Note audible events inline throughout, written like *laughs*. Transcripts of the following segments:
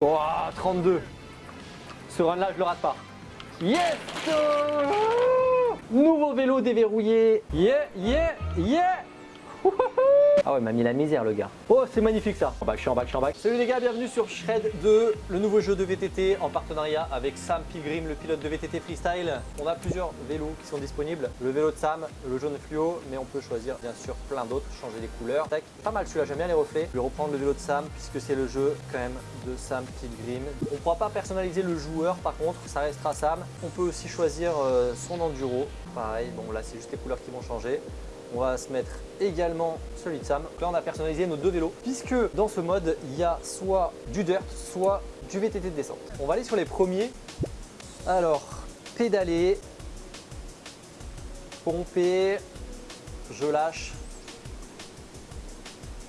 Oh, 32. Ce run là, je le rate pas. Yes Nouveau vélo déverrouillé. Yeah, yeah, yeah ah ouais, m'a mis la misère le gars. Oh, c'est magnifique ça. En bac, je suis en bac, je suis en bac. Salut les gars, bienvenue sur Shred 2, le nouveau jeu de VTT en partenariat avec Sam Pilgrim, le pilote de VTT Freestyle. On a plusieurs vélos qui sont disponibles. Le vélo de Sam, le jaune fluo, mais on peut choisir bien sûr plein d'autres, changer les couleurs. Tac, pas mal celui-là, j'aime bien les reflets. Je vais reprendre le vélo de Sam puisque c'est le jeu quand même de Sam Pilgrim. On pourra pas personnaliser le joueur par contre, ça restera Sam. On peut aussi choisir euh, son enduro. Pareil, bon là c'est juste les couleurs qui vont changer. On va se mettre également celui de Sam. Là, on a personnalisé nos deux vélos puisque dans ce mode, il y a soit du dirt, soit du VTT de descente. On va aller sur les premiers. Alors, pédaler, pomper, je lâche.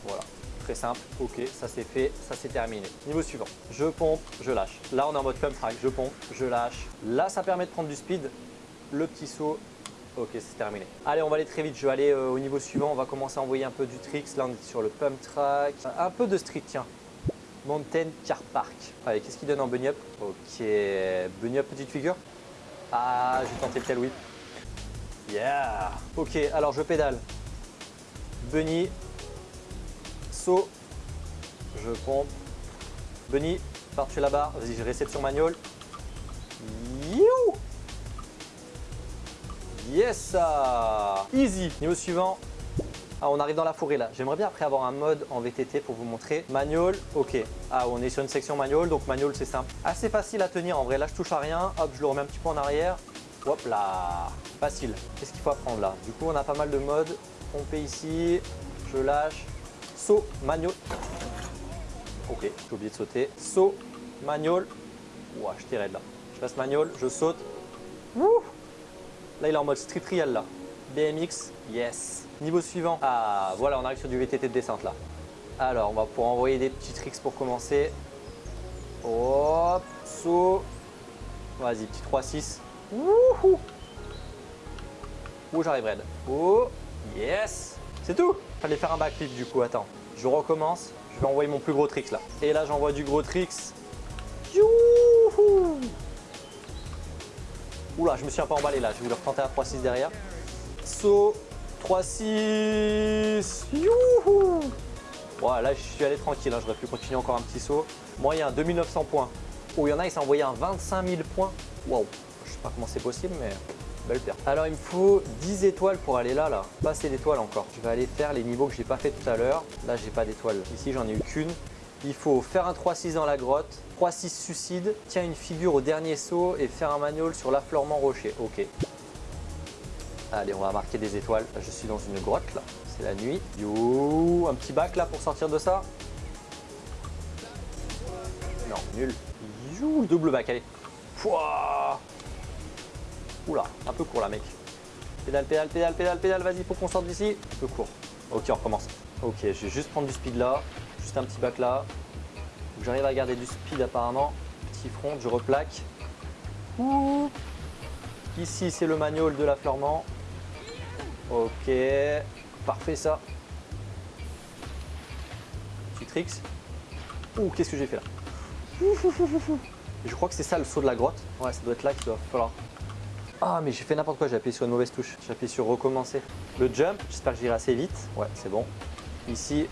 Voilà, très simple. Ok, ça c'est fait, ça c'est terminé. Niveau suivant, je pompe, je lâche. Là, on est en mode pump track, je pompe, je lâche. Là, ça permet de prendre du speed. Le petit saut Ok, c'est terminé. Allez, on va aller très vite. Je vais aller euh, au niveau suivant. On va commencer à envoyer un peu du tricks. Là, on est sur le pump track. Un peu de street, tiens. Mountain Car Park. Allez, qu'est-ce qu'il donne en bunny up Ok, bunny up petite figure? Ah, j'ai tenté le tail whip. Yeah Ok, alors je pédale. Bunny. Saut. Je pompe. Bunny, par-dessus la barre. Vas-y, je réception manual. You Yes Easy Niveau suivant, ah, on arrive dans la forêt là. J'aimerais bien après avoir un mode en VTT pour vous montrer. Manual, ok. Ah, on est sur une section manual, donc manual c'est simple. Assez facile à tenir en vrai. Là, je touche à rien. Hop, je le remets un petit peu en arrière. Hop là Facile. Qu'est-ce qu'il faut apprendre là? Du coup, on a pas mal de modes. Pomper ici. Je lâche. Saut, manual. Ok, j'ai oublié de sauter. Saut, manual. Ouah, je tire là. Je passe manual, je saute. Ouh Là, il est en mode street trial là. BMX, yes. Niveau suivant. Ah, voilà, on arrive sur du VTT de descente là. Alors, on va pouvoir envoyer des petits tricks pour commencer. Hop, saut. Vas-y, petit 3-6. Wouhou Ouh, j'arrive raide. Oh, yes C'est tout Fallait faire un backflip du coup, attends. Je recommence. Je vais envoyer mon plus gros tricks là. Et là, j'envoie du gros tricks. Je me suis un peu emballé là. Je vais le retenter à 3-6 derrière. Saut, 3-6. Youhou Voilà, là, je suis allé tranquille. Hein. J'aurais pu continuer encore un petit saut. Moyen, 2900 points. Oh, il y en a, il s'est envoyé un 25 000 points. Waouh Je sais pas comment c'est possible, mais belle perte. Alors, il me faut 10 étoiles pour aller là, là. Pas assez d'étoiles encore. Je vais aller faire les niveaux que j'ai pas fait tout à l'heure. Là, j'ai pas d'étoiles. Ici, j'en ai eu qu'une. Il faut faire un 3-6 dans la grotte, 3-6 suicide, tiens une figure au dernier saut et faire un manual sur l'affleurement rocher. Ok. Allez, on va marquer des étoiles. Je suis dans une grotte là, c'est la nuit. Yo, un petit bac là pour sortir de ça? Non, nul. You, double bac, allez. Pouah Oula, un peu court là mec. Pédale, pédale, pédale, pédale, pédale, vas-y, faut qu'on sorte d'ici. Un peu court. Ok, on recommence. Ok, je vais juste prendre du speed là un petit bac là. J'arrive à garder du speed apparemment. Petit front, je replaque. Ici, c'est le manual de l'affleurement. Ok, parfait ça. Petit tricks. Ouh, qu'est-ce que j'ai fait là? *laughs* Je crois que c'est ça le saut de la grotte. Ouais, ça doit être là qu'il doit falloir. Ah, mais j'ai fait n'importe quoi, j'ai appuyé sur une mauvaise touche. J'ai appuyé sur recommencer. Le jump, j'espère que j'irai assez vite. Ouais, c'est bon. Ici,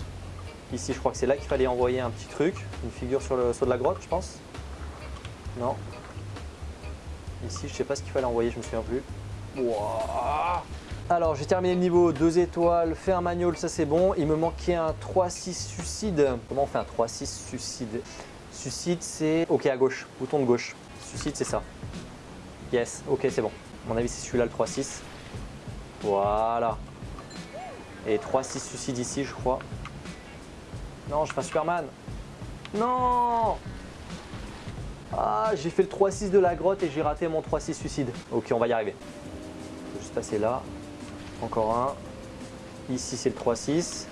Ici, je crois que c'est là qu'il fallait envoyer un petit truc, une figure sur le saut de la grotte, je pense. Non. Ici, je sais pas ce qu'il fallait envoyer, je me souviens plus. Alors, j'ai terminé le niveau 2 étoiles, fait un manual, ça c'est bon. Il me manquait un 3-6 suicide. Comment on fait un 3-6 suicide Suicide, c'est... Ok, à gauche, bouton de gauche. Suicide, c'est ça. Yes, ok, c'est bon. À mon avis, c'est celui-là, le 3-6. Voilà. Et 3-6 suicide ici, je crois. Non, je fais un Superman. Non Ah, j'ai fait le 3-6 de la grotte et j'ai raté mon 3-6 suicide. Ok, on va y arriver. Je vais juste passer là. Encore un. Ici, c'est le 3-6.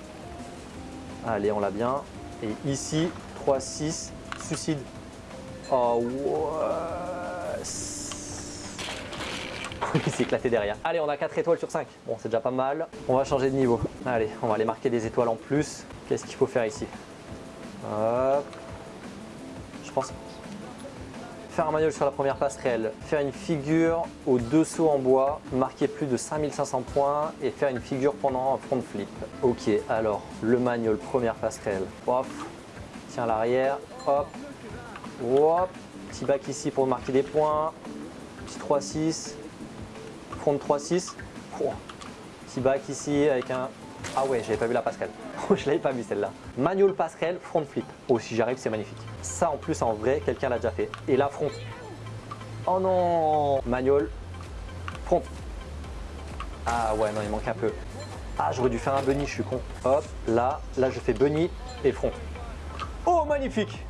Allez, on l'a bien. Et ici, 3-6, suicide. Oh, ouais. *laughs* Il s'est éclaté derrière. Allez, on a 4 étoiles sur 5. Bon, c'est déjà pas mal. On va changer de niveau. Allez, on va aller marquer des étoiles en plus. Qu'est-ce qu'il faut faire ici Hop. Je pense. Faire un manuel sur la première passerelle, faire une figure aux deux sauts en bois, marquer plus de 5500 points et faire une figure pendant un front flip. Ok, alors le manuel première passerelle. Hop, tiens l'arrière, hop, hop, petit bac ici pour marquer des points, petit 3-6, front 3-6, petit bac ici avec un... Ah ouais, j'avais pas vu la passerelle. *laughs* je l'avais pas vu celle-là. Manual passerelle, front flip. Oh, si j'arrive, c'est magnifique. Ça, en plus, en vrai, quelqu'un l'a déjà fait. Et là, front. Oh non Manual, front. Ah ouais, non, il manque un peu. Ah, j'aurais dû faire un bunny, je suis con. Hop, là, là, je fais bunny et front. Oh, magnifique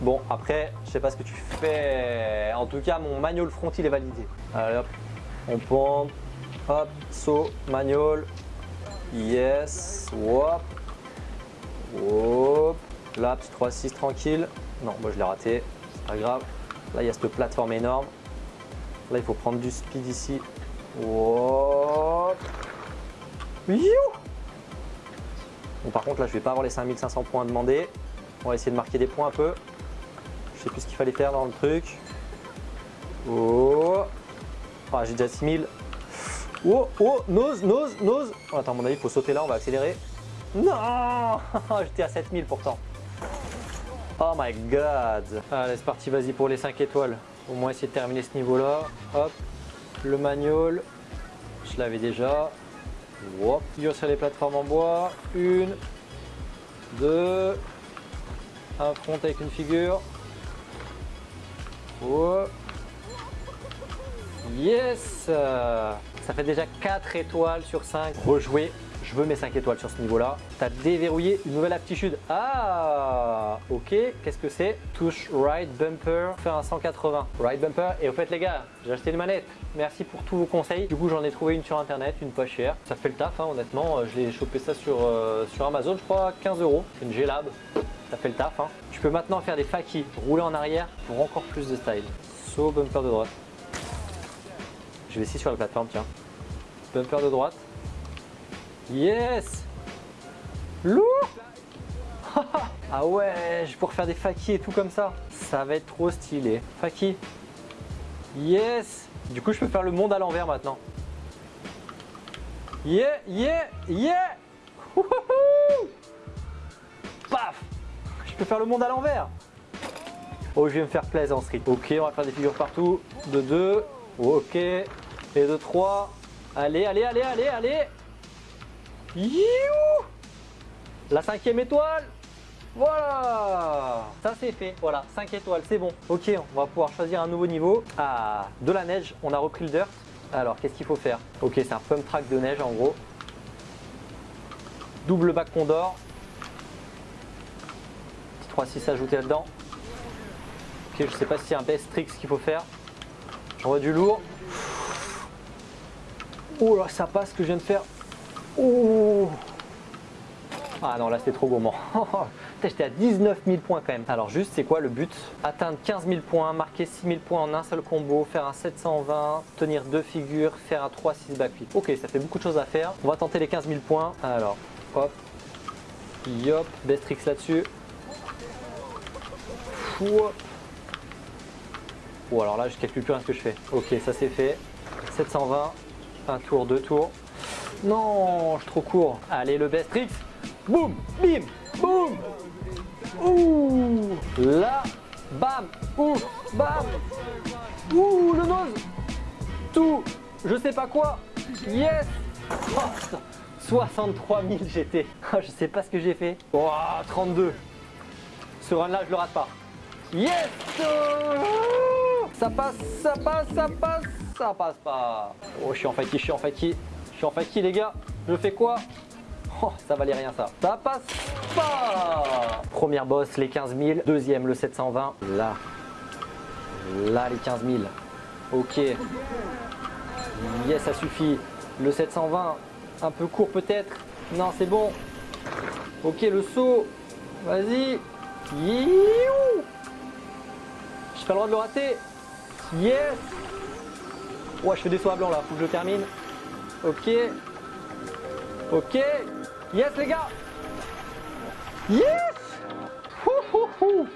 Bon, après, je sais pas ce que tu fais. En tout cas, mon manual front, il est validé. Allez, hop, on pompe. Hop, saut, manual, Yes. Hop. Hop. Là, petit 3-6 tranquille. Non, moi je l'ai raté. C'est pas grave. Là, il y a cette plateforme énorme. Là, il faut prendre du speed ici. Hop. Bon, par contre, là, je vais pas avoir les 5500 points demandés. On va essayer de marquer des points un peu. Je sais plus ce qu'il fallait faire dans le truc. Oh. Ah, j'ai déjà 6000. Oh, oh, nose, nose, nose. Oh, attends, à mon avis, il faut sauter là, on va accélérer. Non J'étais à 7000 pourtant. Oh my god Allez, c'est parti, vas-y pour les 5 étoiles. Au moins essayer de terminer ce niveau-là. Hop, le manual. Je l'avais déjà. Hop, figure sur les plateformes en bois. Une, deux, un front avec une figure. Oh. Yes ça fait déjà 4 étoiles sur 5. Rejouer, je veux mes 5 étoiles sur ce niveau-là. Tu as déverrouillé une nouvelle aptitude. Ah, ok. Qu'est-ce que c'est? Touche right bumper, faire un 180. Right bumper. Et au fait les gars, j'ai acheté une manette. Merci pour tous vos conseils. Du coup, j'en ai trouvé une sur internet, une pas chère. Ça fait le taf, hein, honnêtement. Euh, je l'ai chopé ça sur, euh, sur Amazon, je crois, 15 euros. C'est une G-Lab. Ça fait le taf. Hein. Tu peux maintenant faire des fakis, rouler en arrière pour encore plus de style. Saut bumper de droite. Je vais essayer sur la plateforme, tiens. Bumper de droite. Yes Lourd *laughs* Ah ouais, je vais pouvoir faire des fakis et tout comme ça. Ça va être trop stylé. Faki. Yes Du coup, je peux faire le monde à l'envers maintenant. Yeah, yeah, yeah Paf Je peux faire le monde à l'envers. Oh, je vais me faire plaisir en street. Ok, on va faire des figures partout. De deux. Ok. Et de 3. Allez, allez, allez, allez, allez. You La cinquième étoile. Voilà Ça c'est fait, voilà, 5 étoiles, c'est bon. Ok, on va pouvoir choisir un nouveau niveau. Ah, de la neige, on a repris le dirt. Alors, qu'est-ce qu'il faut faire? Ok, c'est un pump track de neige en gros. Double bac Condor. Petit 3-6 ajouté là-dedans. Ok, je sais pas si c'est un best tricks qu'il faut faire. J'envoie du lourd. Oh là, ça passe que je viens de faire. Oh ah non, là c'était trop gourmand. *laughs* J'étais à 19 000 points quand même. Alors juste, c'est quoi le but? Atteindre 15 000 points, marquer 6 000 points en un seul combo, faire un 720, tenir deux figures, faire un 3-6 backflip. Ok, ça fait beaucoup de choses à faire. On va tenter les 15 000 points. Alors, hop, yop, best tricks là-dessus. Oh alors là, je calcule plus rien ce que je fais. Ok, ça c'est fait. 720, un tour, deux tours. Non, je suis trop court. Allez, le best tricks. Boum, bim, boum. Ouh, là, bam, ouh, bam. Ouh, le nose. Tout, je sais pas quoi. Yes. 63 000 GT. je sais pas ce que j'ai fait. Oh, 32. Ce run là, je le rate pas. Yes. Ça passe, ça passe, ça passe ça passe pas. Oh, je suis en fatigue, je suis en fatigue. Je suis en fatigue, les gars. Je fais quoi? Oh, ça valait rien ça. Ça passe pas Première boss, les 15 000. Deuxième, le 720. Là. Là, les 15 000. Ok. Yes, ça suffit. Le 720, un peu court peut-être. Non, c'est bon. Ok, le saut. Vas-y. J'ai pas le droit de le rater. Yes Ouais, je fais des sauts à blanc là, faut que je termine. Ok. Ok. Yes les gars Yes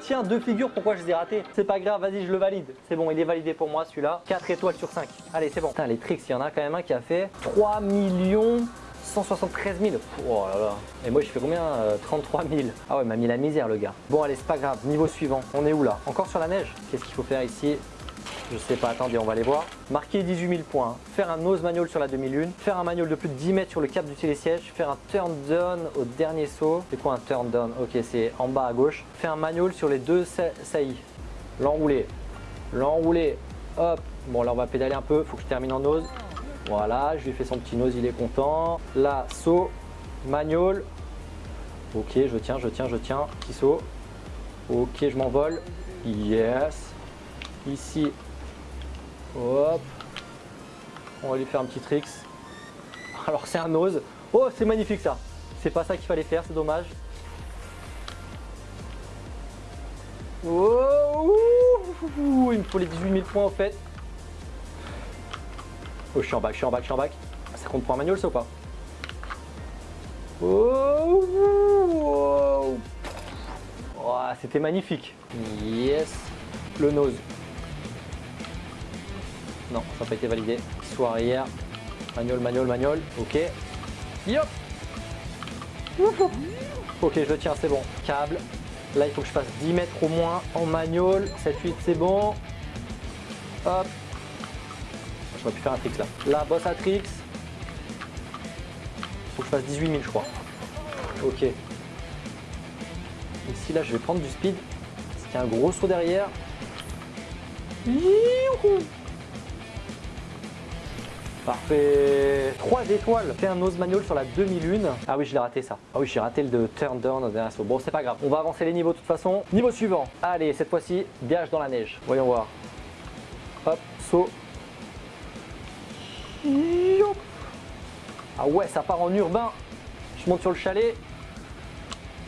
Tiens, deux figures, pourquoi je les ai ratées C'est pas grave, vas-y, je le valide. C'est bon, il est validé pour moi celui-là. 4 étoiles sur 5. Allez, c'est bon. Putain, les tricks, il y en a quand même un qui a fait 3 millions 173 000. Oh là là. Et moi, je fais combien 33 euh, 000. Ah ouais, m'a mis la misère, le gars. Bon, allez, c'est pas grave. Niveau suivant. On est où là Encore sur la neige Qu'est-ce qu'il faut faire ici je sais pas, attendez, on va aller voir. Marquer 18 000 points, faire un nose manual sur la demi-lune, faire un manual de plus de 10 mètres sur le cap du télésiège, faire un turn down au dernier saut. C'est quoi un turn down? Ok, c'est en bas à gauche. Faire un manual sur les deux saillies. L'enrouler, l'enrouler, hop. Bon, là, on va pédaler un peu, faut que je termine en nose. Voilà, je lui fais son petit nose, il est content. Là, saut, manual. Ok, je tiens, je tiens, je tiens. Petit saut. Ok, je m'envole. Yes. Ici, Hop. On va lui faire un petit tricks. Alors c'est un nose. Oh, c'est magnifique ça. C'est pas ça qu'il fallait faire, c'est dommage. Oh, il me faut les 18 000 points en fait. Oh, je suis en bac, je suis en bac, je suis en bac. Ça compte pour un manual ça ou pas? Oh, oh C'était magnifique. Yes. Le nose. Non, ça n'a pas été validé. Soit arrière. Manual, manual, manual. Ok. Yop Ok, je le tiens, c'est bon. Câble. Là, il faut que je fasse 10 mètres au moins en manual. 7-8, c'est bon. Hop. Je vais plus faire un tricks là. Là, boss à tricks. Il faut que je fasse 18 000, je crois. Ok. Ici, là, je vais prendre du speed. Parce qu'il y a un gros saut derrière. Youhou Parfait. 3 étoiles. Fais un nose manual sur la demi-lune. Ah oui, je l'ai raté ça. Ah oui, j'ai raté le de turn down au dernier saut. Bon, c'est pas grave. On va avancer les niveaux de toute façon. Niveau suivant. Allez, cette fois-ci, gage dans la neige. Voyons voir. Hop, saut. Ah ouais, ça part en urbain. Je monte sur le chalet.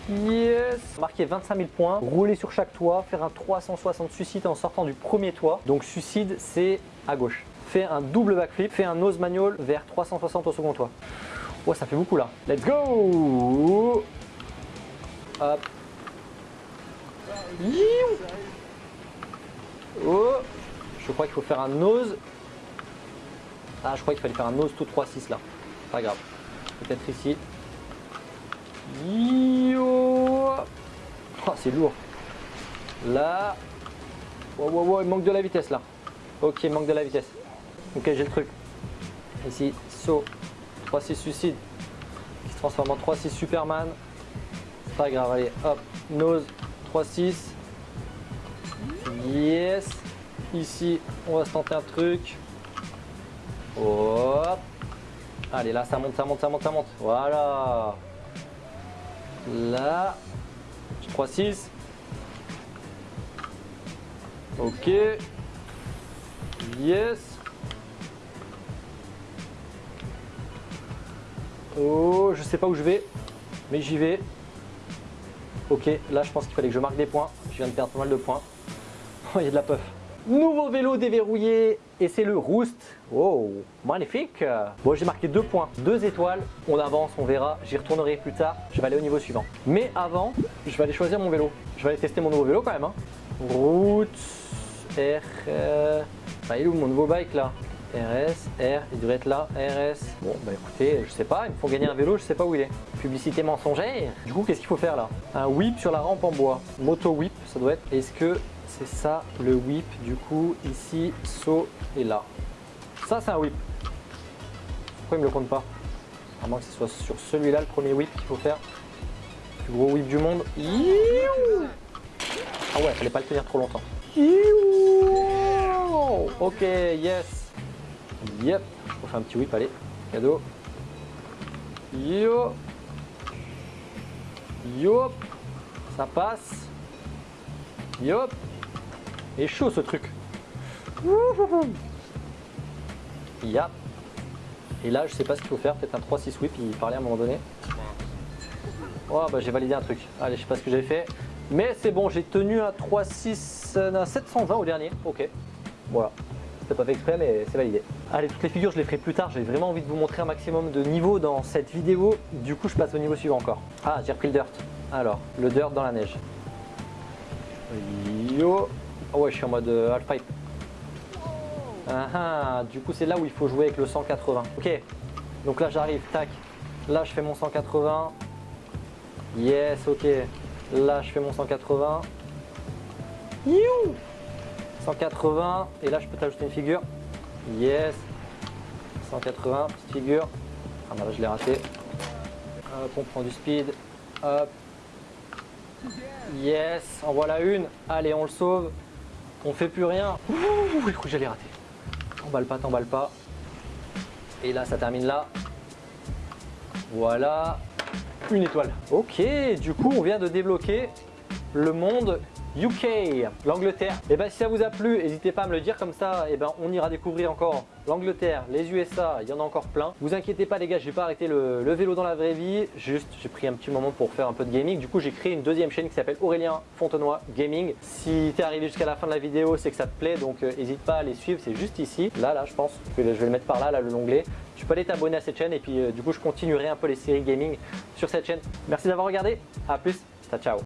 Yes Marquer 25 000 points, rouler sur chaque toit, faire un 360 suicide en sortant du premier toit. Donc suicide, c'est à gauche fais un double backflip, fais un nose manual vers 360 au second toit. Oh, ça fait beaucoup là. Let's go Hop. Oh Je crois qu'il faut faire un nose. Ah, je crois qu'il fallait faire un nose tout 3-6 là. Pas grave. Peut-être ici. Oh, c'est lourd. Là. Wow, wow, wow, il manque de la vitesse là. Ok, il manque de la vitesse. Ok, j'ai le truc. Ici, saut, 3-6 suicide, qui se transforme en 3-6 Superman. C'est pas grave, allez, hop, nose, 3-6. Yes. Ici, on va se tenter un truc. Hop. Allez, là, ça monte, ça monte, ça monte, ça monte. Voilà. Là. 3-6. Ok. Yes. Oh, je sais pas où je vais, mais j'y vais. Ok, là je pense qu'il fallait que je marque des points. Je viens de perdre pas mal de points. Oh, *laughs* il y a de la puff. Nouveau vélo déverrouillé et c'est le Roost. Oh, magnifique. Bon, j'ai marqué deux points, deux étoiles. On avance, on verra. J'y retournerai plus tard. Je vais aller au niveau suivant. Mais avant, je vais aller choisir mon vélo. Je vais aller tester mon nouveau vélo quand même. Hein. R. Bah, il est où mon nouveau bike là? RS, R, il devrait être là, RS. Bon, bah écoutez, je sais pas, il me faut gagner un vélo, je sais pas où il est. Publicité mensongère. Du coup, qu'est-ce qu'il faut faire là? Un whip sur la rampe en bois. Moto whip, ça doit être. Est-ce que c'est ça le whip? Du coup, ici, saut et là. Ça, c'est un whip. Pourquoi il me le compte pas? À moins que ce soit sur celui-là le premier whip qu'il faut faire. Le plus gros whip du monde. Ah ouais, fallait pas le tenir trop longtemps. Ok, yes Yep, je refais un petit whip, allez, cadeau. Yo Yop Ça passe. Yop Et chaud ce truc. Yap Et là, je sais pas ce qu'il faut faire, peut-être un 3-6 whip, il parlait à un moment donné. Oh bah j'ai validé un truc. Allez, je sais pas ce que j'ai fait. Mais c'est bon, j'ai tenu un 3-6, 720 au dernier. Ok, voilà pas fait exprès mais c'est validé. Allez, toutes les figures je les ferai plus tard, j'ai vraiment envie de vous montrer un maximum de niveau dans cette vidéo. Du coup je passe au niveau suivant encore. Ah, j'ai repris le dirt. Alors, le dirt dans la neige. Yo. Ah ouais, je suis en mode euh, half-pipe. Ah ah, du coup, c'est là où il faut jouer avec le 180. Ok, donc là, j'arrive, tac. Là, je fais mon 180. Yes, ok. Là, je fais mon 180. You 180. Et là, je peux t'ajouter une figure. Yes. 180, petite figure. Ah bah là, je l'ai raté. Hop, on prend du speed. Hop. Yes, en voilà une. Allez, on le sauve. On fait plus rien. Ouh, je crois que j'allais rater. T'emballe pas, t'emballe pas. Et là, ça termine là. Voilà. Une étoile. Ok, du coup, on vient de débloquer le monde UK, l'Angleterre. Et ben si ça vous a plu, n'hésitez pas à me le dire comme ça, et ben on ira découvrir encore l'Angleterre, les USA, il y en a encore plein. Vous inquiétez pas les gars, j'ai pas arrêté le, vélo dans la vraie vie, juste j'ai pris un petit moment pour faire un peu de gaming. Du coup j'ai créé une deuxième chaîne qui s'appelle Aurélien Fontenoy Gaming. Si tu es arrivé jusqu'à la fin de la vidéo, c'est que ça te plaît, donc n'hésite euh, pas à les suivre, c'est juste ici. Là, là, je pense je vais le mettre par là, là, le l'onglet. Tu peux aller t'abonner à cette chaîne et puis euh, du coup je continuerai un peu les séries gaming sur cette chaîne. Merci d'avoir regardé, à plus, ciao ciao